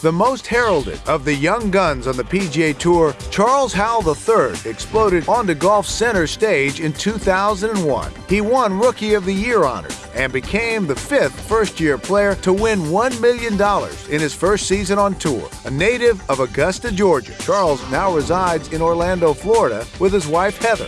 The most heralded of the young guns on the PGA Tour, Charles Howell III exploded onto golf's center stage in 2001. He won Rookie of the Year honors and became the fifth first year player to win $1 million in his first season on tour. A native of Augusta, Georgia, Charles now resides in Orlando, Florida with his wife Heather